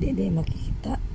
手で巻きた。